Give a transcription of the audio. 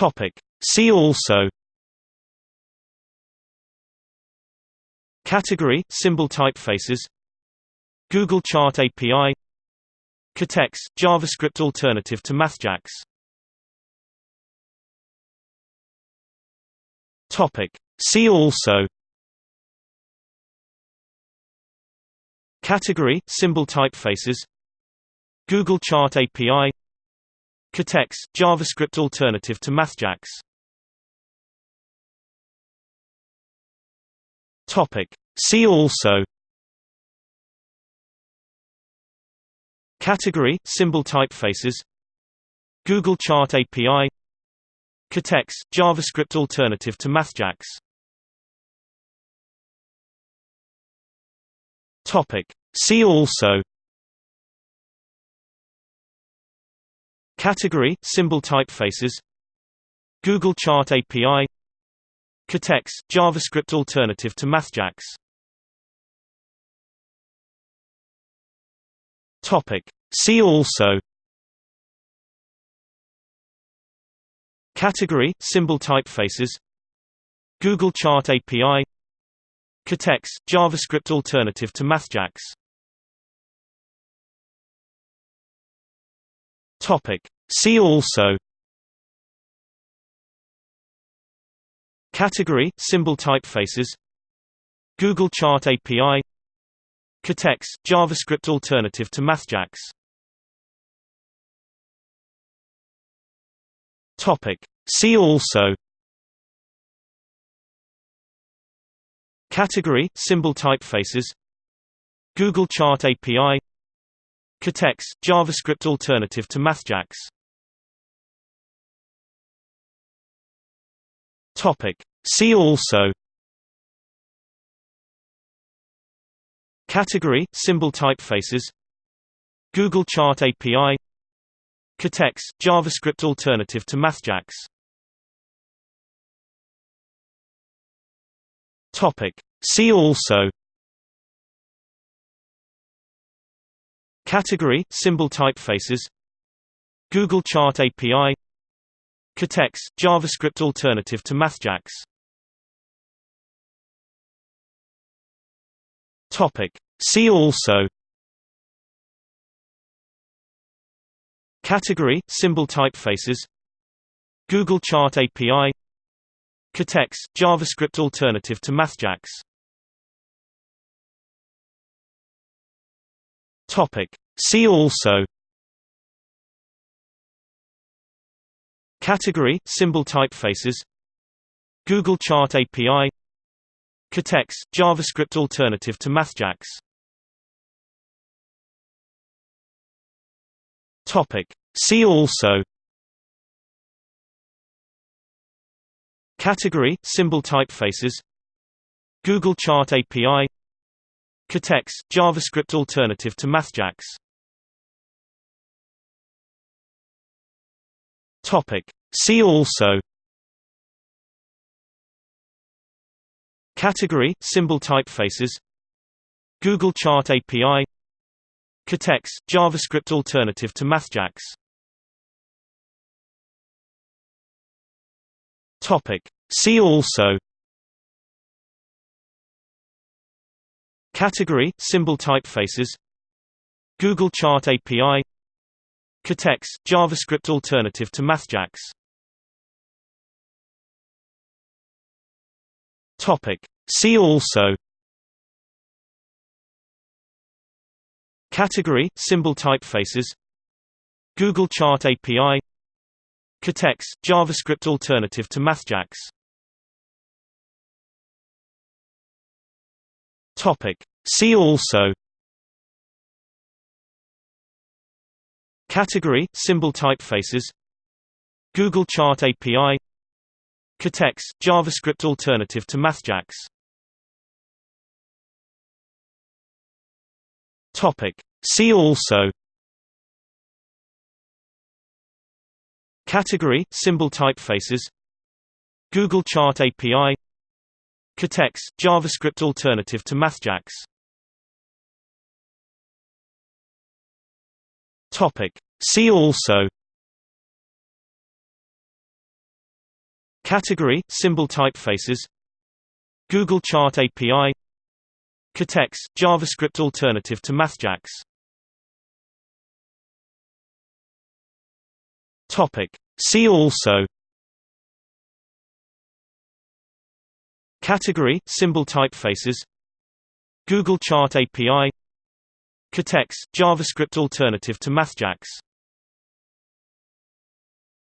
Topic. See also Category – Symbol typefaces Google Chart API KaTeX – JavaScript alternative to MathJax Topic. See also Category – Symbol typefaces Google Chart API KaTeX – JavaScript alternative to MathJax Topic. See also. Category – Symbol typefaces. Google Chart API KaTeX – JavaScript alternative to MathJax Topic. See also Category – Symbol typefaces. Google Chart API KaTeX – JavaScript alternative to MathJax. Topic. See also. Category – Symbol typefaces. Google Chart API KaTeX – JavaScript alternative to MathJax Topic. See also Category – Symbol typefaces Google Chart API KaTeX – JavaScript alternative to MathJax Topic. See also Category – Symbol typefaces Google Chart API KaTeX – JavaScript alternative to MathJax. Topic. See also. Category – Symbol typefaces. Google Chart API KaTeX – JavaScript alternative to MathJax. Topic. See also Category – Symbol typefaces. Google Chart API KaTeX – JavaScript alternative to MathJax. Topic. See also. Category – Symbol typefaces. Google Chart API KaTeX – JavaScript alternative to MathJax Topic. See also Category – Symbol typefaces Google Chart API KaTeX – JavaScript alternative to MathJax Topic. See also Category – Symbol typefaces Google Chart API KaTeX – JavaScript alternative to MathJax Topic. See also Category – Symbol typefaces Google Chart API KaTeX – JavaScript alternative to MathJax Topic. See also Category – Symbol typefaces Google Chart API KaTeX – JavaScript alternative to MathJax Topic. See also Category – Symbol typefaces Google Chart API KaTeX – JavaScript alternative to MathJax Topic. See also Category – Symbol typefaces Google Chart API KaTeX – JavaScript alternative to MathJax Topic. See also Category – Symbol typefaces Google Chart API KaTeX – JavaScript alternative to MathJax. Topic. See also Category symbol typefaces Google Chart API KaTeX JavaScript alternative to MathJax. Topic. See also Category symbol typefaces Google Chart API KaTeX JavaScript alternative to MathJax